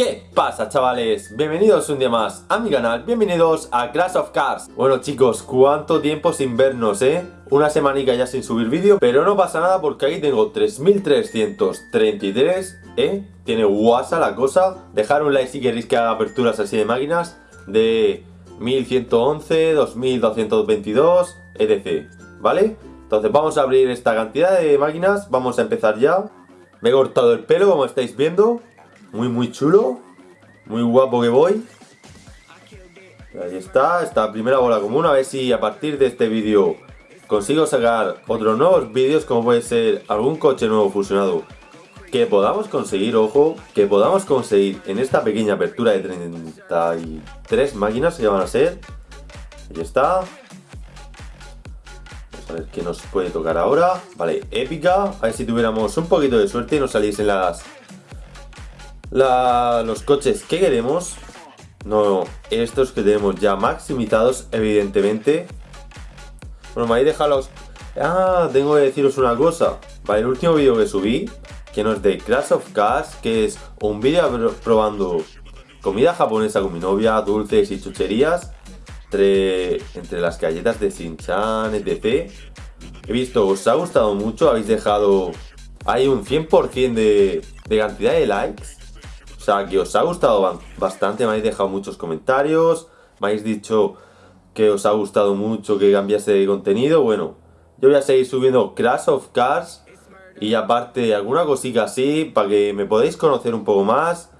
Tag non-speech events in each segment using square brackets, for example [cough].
¿Qué pasa chavales? Bienvenidos un día más a mi canal, bienvenidos a Crash of Cars Bueno chicos, cuánto tiempo sin vernos, ¿eh? Una semanica ya sin subir vídeo, pero no pasa nada porque ahí tengo 3333, ¿eh? Tiene WhatsApp la cosa Dejar un like si queréis que haga aperturas así de máquinas De 1111, 2222, etc ¿Vale? Entonces vamos a abrir esta cantidad de máquinas, vamos a empezar ya Me he cortado el pelo como estáis viendo muy muy chulo. Muy guapo que voy. Ahí está, esta primera bola común. A ver si a partir de este vídeo consigo sacar otros nuevos vídeos como puede ser algún coche nuevo fusionado que podamos conseguir, ojo, que podamos conseguir en esta pequeña apertura de 33 máquinas que van a ser. Ahí está. Vamos a ver qué nos puede tocar ahora. Vale, épica. A ver si tuviéramos un poquito de suerte y nos saliesen las los coches que queremos, no estos que tenemos ya maximizados, evidentemente. Bueno, me habéis dejado. Ah, tengo que deciros una cosa. Vale, el último vídeo que subí, que no es de Crash of Cars, que es un vídeo probando comida japonesa con mi novia, dulces y chucherías, entre, entre las galletas de Shin-Chan, etc. He visto, os ha gustado mucho, habéis dejado hay un 100% de, de cantidad de likes o sea, que os ha gustado bastante, me habéis dejado muchos comentarios, me habéis dicho que os ha gustado mucho que cambiase de contenido. Bueno, yo voy a seguir subiendo Crash of Cars y aparte alguna cosita así para que me podáis conocer un poco más.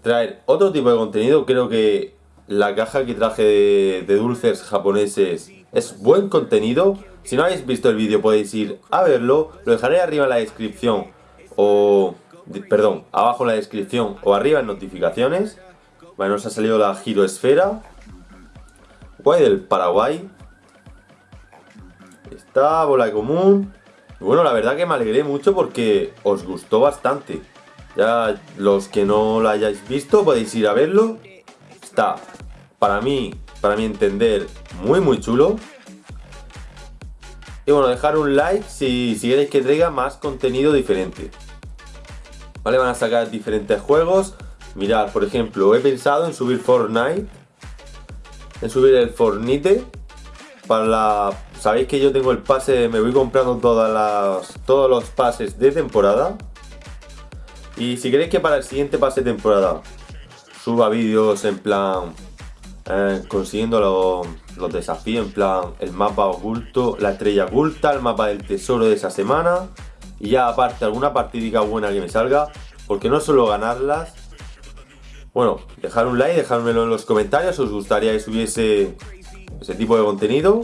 Traer otro tipo de contenido, creo que la caja que traje de, dulces japoneses es buen contenido. Si no habéis visto el vídeo podéis ir a verlo, lo dejaré arriba en la descripción o perdón, abajo en la descripción o arriba en notificaciones. Bueno, nos ha salido la giroesfera. Guay del Paraguay. Esta bola común. bueno, la verdad que me alegré mucho porque os gustó bastante. Ya los que no lo hayáis visto podéis ir a verlo. Está, para mí, para mi entender, muy muy chulo. Y bueno, dejar un like si, si queréis que traiga más contenido diferente. ¿Vale? Van a sacar diferentes juegos. Mirad, por ejemplo, he pensado en subir Fortnite. En subir el Fortnite. Para la... Sabéis que yo tengo el pase, me voy comprando todas las, todos los pases de temporada. Y si queréis que para el siguiente pase de temporada suba vídeos en plan eh, consiguiendo los, los desafíos, en plan el mapa oculto, la estrella oculta, el mapa del tesoro de esa semana y ya aparte alguna partidica buena que me salga, porque no solo ganarlas. Bueno, dejar un like, dejármelo en los comentarios, os gustaría que subiese ese tipo de contenido.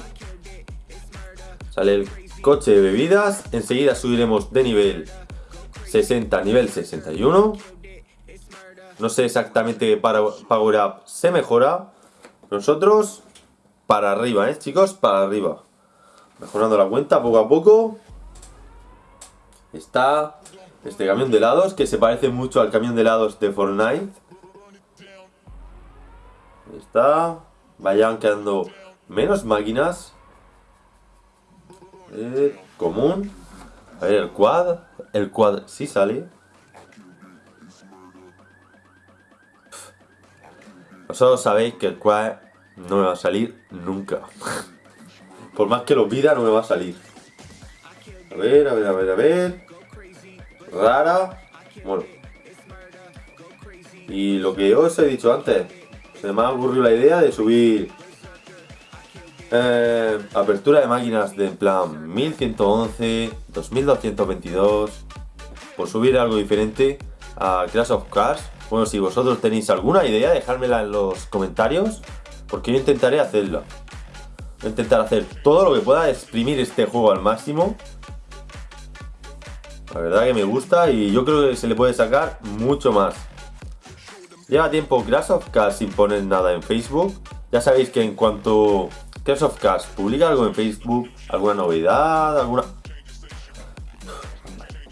Sale el coche de bebidas, enseguida subiremos de nivel 60 a nivel 61. No sé exactamente qué Power Up se mejora. Nosotros para arriba, ¿eh, chicos? Para arriba. Mejorando la cuenta poco a poco. Está este camión de helados que se parece mucho al camión de helados de Fortnite. está. Vayan quedando menos máquinas. Eh, común. A ver, el quad. El quad sí sale. Vosotros sabéis que el quad no me va a salir nunca. [laughs] Por más que lo pida, no me va a salir. A ver, a ver, a ver, a ver rara. Bueno. Y lo que os he dicho antes, se me ha ocurrido la idea de subir eh, apertura de máquinas de en plan 1111, 2222, por subir algo diferente a Crash of Cars. Bueno, si vosotros tenéis alguna idea, dejármela en los comentarios, porque yo intentaré hacerla. Voy a intentar hacer todo lo que pueda, exprimir este juego al máximo la verdad que me gusta y yo creo que se le puede sacar mucho más. Lleva tiempo Crash of Cars sin poner nada en Facebook. Ya sabéis que en cuanto Crash of Cars publica algo en Facebook, alguna novedad, alguna...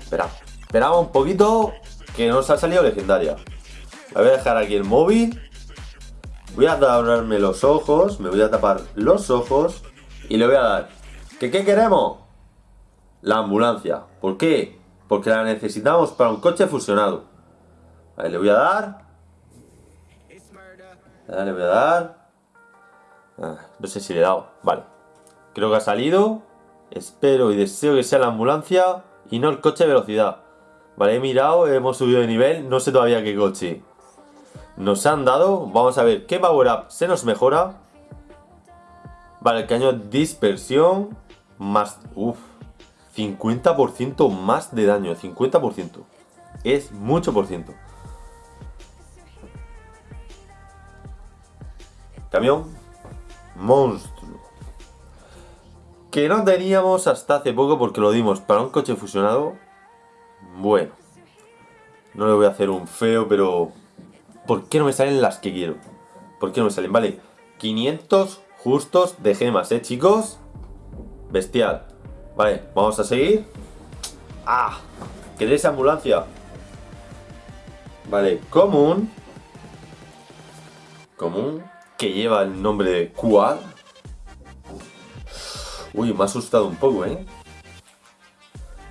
Espera, esperamos un poquito que nos ha salido legendaria. voy a dejar aquí el móvil. Voy a taparme los ojos, me voy a tapar los ojos y le voy a dar. ¿Qué, qué queremos? La ambulancia. ¿Por qué? Porque la necesitamos para un coche fusionado. Ahí le voy a dar. Le voy a dar. Ah, no sé si le he dado. Vale. Creo que ha salido. Espero y deseo que sea la ambulancia y no el coche de velocidad. Vale, he mirado, hemos subido de nivel. No sé todavía qué coche nos han dado. Vamos a ver qué power up se nos mejora. Vale, el caño dispersión. Más... Uff. 50% más de daño. 50%. Es mucho por ciento. Camión. Monstruo. Que no teníamos hasta hace poco porque lo dimos para un coche fusionado. Bueno. No le voy a hacer un feo, pero... ¿Por qué no me salen las que quiero? ¿Por qué no me salen? Vale. 500 justos de gemas, ¿eh, chicos? Bestial. Vale, vamos a seguir. ¡Ah! ¿Queréis ambulancia? Vale, común. Común que lleva el nombre de Quad. Uy, me ha asustado un poco, ¿eh?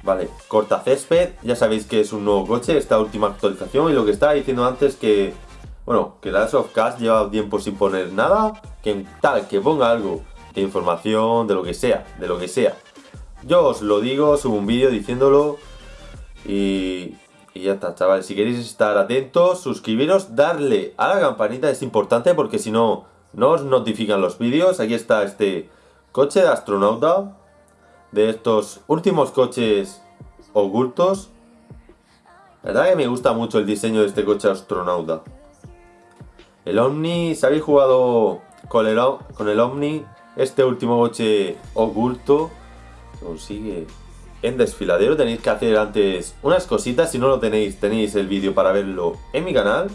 Vale, corta césped, ya sabéis que es un nuevo coche, esta última actualización y lo que estaba diciendo antes que, bueno, que Last of Cast lleva tiempo sin poner nada, que tal, que ponga algo de información, de lo que sea, de lo que sea. Yo os lo digo, subo un vídeo diciéndolo y, y ya está, chavales. Si queréis estar atentos, suscribiros, darle a la campanita, es importante porque si no, no os notifican los vídeos. Aquí está este coche de astronauta, de estos últimos coches ocultos. La verdad que me gusta mucho el diseño de este coche astronauta. El Omni, si habéis jugado con el, con el Omni, este último coche oculto consigue en desfiladero. Tenéis que hacer antes unas cositas. Si no lo tenéis, tenéis el vídeo para verlo en mi canal.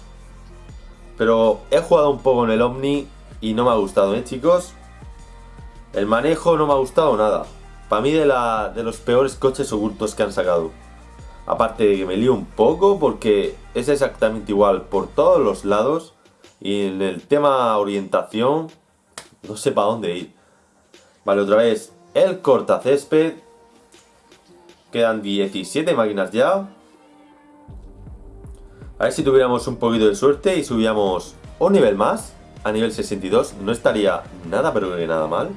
Pero he jugado un poco en el Omni y no me ha gustado, ¿eh, chicos? El manejo no me ha gustado nada. Para mí de, la, de los peores coches ocultos que han sacado. Aparte de que me lío un poco porque es exactamente igual por todos los lados. Y en el tema orientación, no sé para dónde ir. Vale, otra vez, el cortacésped Quedan 17 máquinas ya. A ver si tuviéramos un poquito de suerte y subíamos un nivel más. A nivel 62 no estaría nada pero que nada mal.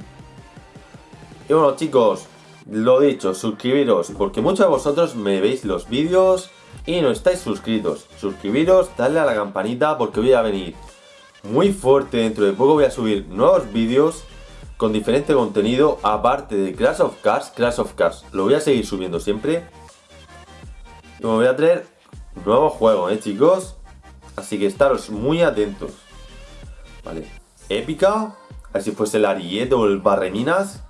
Y bueno chicos, lo dicho, suscribiros porque muchos de vosotros me veis los vídeos y no estáis suscritos. Suscribiros, darle a la campanita porque voy a venir muy fuerte. Dentro de poco voy a subir nuevos vídeos con diferente contenido aparte de Crash of Cars, Crash of Cars. Lo voy a seguir subiendo siempre. Y me voy a traer nuevo juego, ¿eh, chicos? Así que estaros muy atentos. Vale. Épica. A ver si fuese el Ariete o el Barreminas.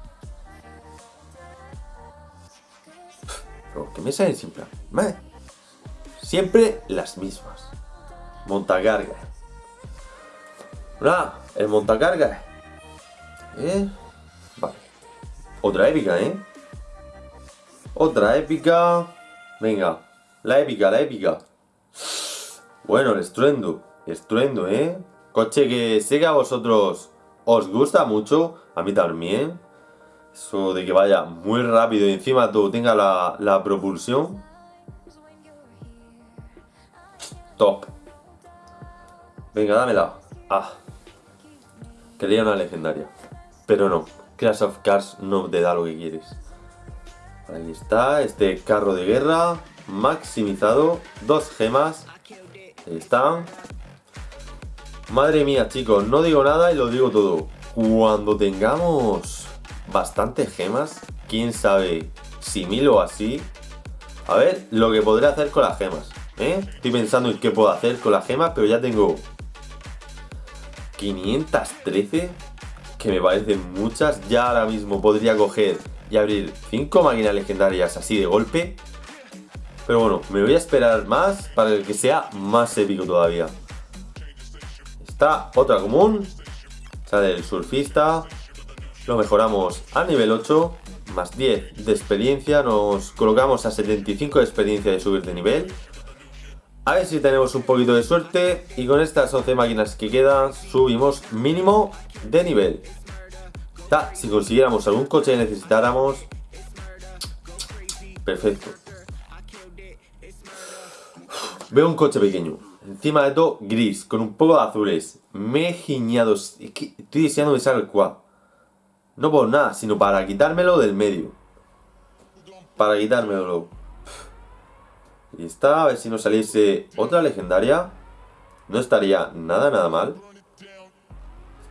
Pero que me salen siempre. Siempre las mismas. Montacarga. Hola, el montacarga ¿Eh? Vale. Otra épica, ¿eh? Otra épica. Venga. La épica, la épica. Bueno, el estruendo. Estruendo, ¿eh? Coche que sé que a vosotros os gusta mucho. A mí también. Eso de que vaya muy rápido y encima todo tenga la, la propulsión. Top. Venga, dámela. Ah. Quería una legendaria. Pero no, Crash of Cars no te da lo que quieres. Ahí está, este carro de guerra maximizado, dos gemas. Ahí están. Madre mía, chicos, no digo nada y lo digo todo. Cuando tengamos bastantes gemas, quién sabe si mil o así. A ver lo que podré hacer con las gemas. ¿eh? Estoy pensando en qué puedo hacer con las gemas, pero ya tengo 513 que me parecen muchas. Ya ahora mismo podría coger y abrir 5 máquinas legendarias así de golpe. Pero bueno, me voy a esperar más para que sea más épico todavía. Está otra común. Sale el surfista. Lo mejoramos a nivel 8. Más 10 de experiencia. Nos colocamos a 75 de experiencia de subir de nivel. A ver si tenemos un poquito de suerte y con estas 11 máquinas que quedan subimos mínimo de nivel. si consiguiéramos algún coche que necesitáramos... Perfecto. Veo un coche pequeño. Encima de todo, gris, con un poco de azules. Me he giñado. Estoy deseando que salga el quad. No por nada, sino para quitármelo del medio. Para quitármelo. Y está, a ver si nos saliese otra legendaria. No estaría nada, nada mal.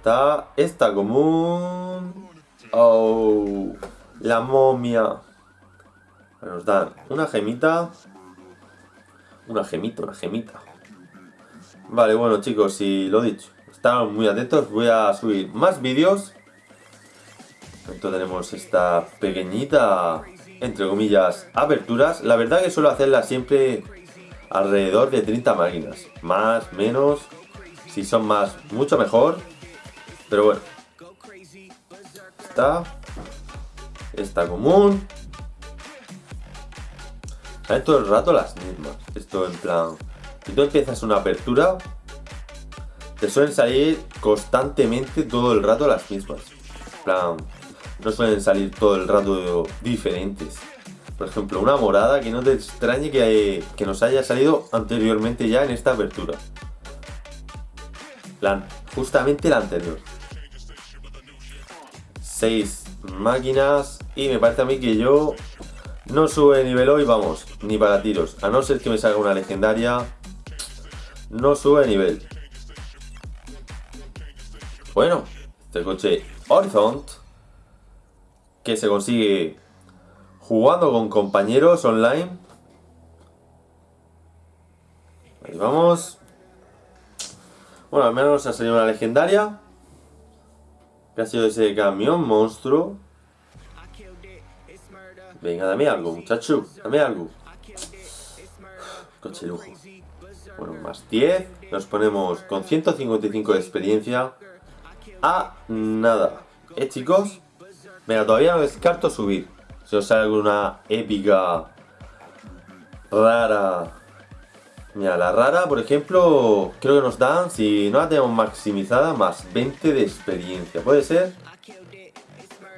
Está esta común. Oh, la momia. Nos dan una gemita. Una gemita, una gemita. Vale, bueno chicos, si lo dicho, están muy atentos, voy a subir más vídeos. Entonces tenemos esta pequeñita, entre comillas, aperturas. La verdad que suelo hacerla siempre alrededor de 30 máquinas. Más, menos, si son más, mucho mejor. Pero bueno. Esta. Esta común. Salen todo el rato las mismas. Esto en plan... Si tú empiezas una apertura, te suelen salir constantemente todo el rato las mismas. En plan, no suelen salir todo el rato diferentes. Por ejemplo, una morada que no te extrañe que, que nos haya salido anteriormente ya en esta apertura. La, justamente la anterior. Seis máquinas y me parece a mí que yo no sube de nivel hoy, vamos, ni para tiros. A no ser que me salga una legendaria no sube de nivel. Bueno, este coche Horizon, que se consigue jugando con compañeros online. Ahí vamos. Bueno, al menos ha salido una legendaria. Que ha sido ese camión monstruo. Venga, dame algo, muchacho. Dame algo. Coche lujo. Bueno, más 10. Nos ponemos con 155 de experiencia. A nada. ¿Eh, chicos? Venga, todavía no descarto subir. Si os sale alguna épica rara. Mira, la rara, por ejemplo, creo que nos dan, si no la tenemos maximizada, más 20 de experiencia. ¿Puede ser?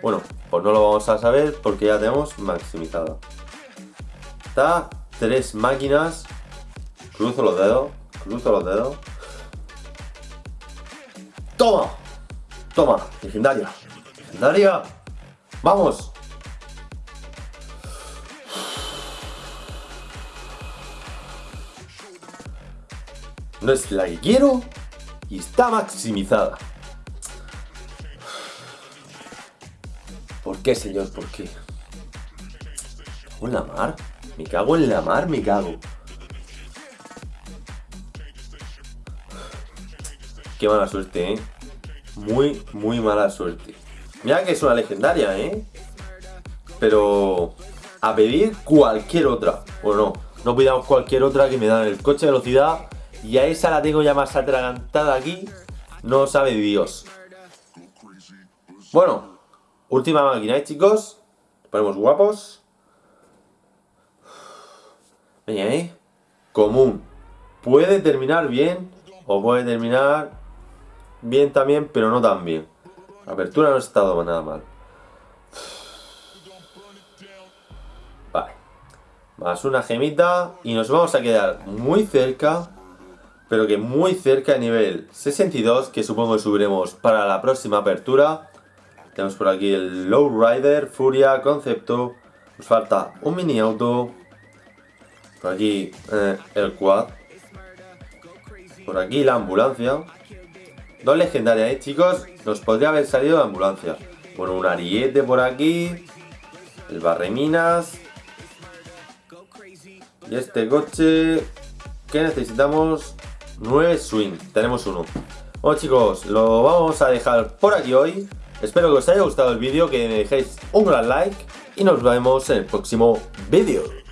Bueno, pues no lo vamos a saber porque ya tenemos maximizada. Está tres máquinas Cruzo los dedos, cruzo los dedos. ¡Toma! ¡Toma! Legendaria. Legendaria. ¡Vamos! No es la que quiero y está maximizada. ¿Por qué, señor? ¿Por qué? ¿Me cago en la mar? ¿Me cago en la mar? ¿Me cago? Qué mala suerte, ¿eh? Muy, muy mala suerte. Mira que es una legendaria, ¿eh? Pero... A pedir cualquier otra. O no, no pidamos cualquier otra que me dan el coche de velocidad. Y a esa la tengo ya más atragantada aquí. No sabe Dios. Bueno, última máquina, ¿eh, chicos? Ponemos guapos. Venga, ¿eh? Común. Puede terminar bien o puede terminar bien también, pero no tan bien. La apertura no ha estado nada mal. Vale. Más una gemita y nos vamos a quedar muy cerca, pero que muy cerca a nivel 62, que supongo que subiremos para la próxima apertura. Tenemos por aquí el Lowrider, Furia, Concepto. Nos falta un mini auto. Por aquí eh, el quad. Por aquí la ambulancia. Dos legendarias, ¿eh, chicos? Nos podría haber salido de ambulancia. Bueno, un ariete por aquí. El barreminas. Y este coche... ¿Qué necesitamos? 9 swing. Tenemos uno. Bueno, chicos, lo vamos a dejar por aquí hoy. Espero que os haya gustado el vídeo, que me dejéis un gran like. Y nos vemos en el próximo vídeo.